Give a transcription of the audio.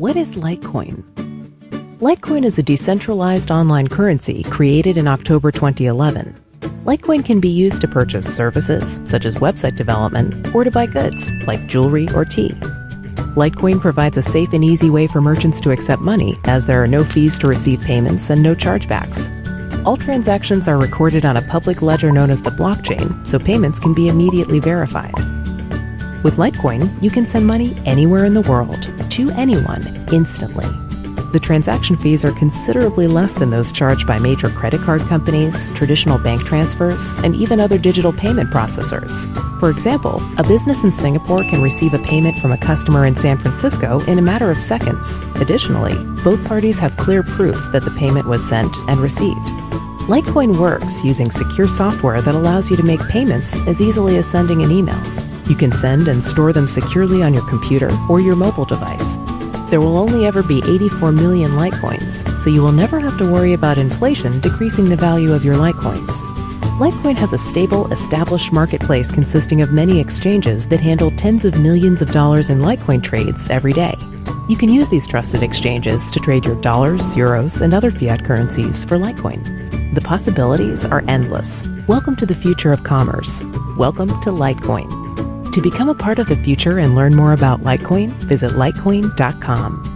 What is Litecoin? Litecoin is a decentralized online currency created in October 2011. Litecoin can be used to purchase services, such as website development, or to buy goods, like jewelry or tea. Litecoin provides a safe and easy way for merchants to accept money, as there are no fees to receive payments and no chargebacks. All transactions are recorded on a public ledger known as the blockchain, so payments can be immediately verified. With Litecoin, you can send money anywhere in the world, to anyone, instantly. The transaction fees are considerably less than those charged by major credit card companies, traditional bank transfers, and even other digital payment processors. For example, a business in Singapore can receive a payment from a customer in San Francisco in a matter of seconds. Additionally, both parties have clear proof that the payment was sent and received. Litecoin works using secure software that allows you to make payments as easily as sending an email. You can send and store them securely on your computer or your mobile device. There will only ever be 84 million Litecoins, so you will never have to worry about inflation decreasing the value of your Litecoins. Litecoin has a stable, established marketplace consisting of many exchanges that handle tens of millions of dollars in Litecoin trades every day. You can use these trusted exchanges to trade your dollars, euros, and other fiat currencies for Litecoin. The possibilities are endless. Welcome to the future of commerce. Welcome to Litecoin. To become a part of the future and learn more about Litecoin, visit litecoin.com.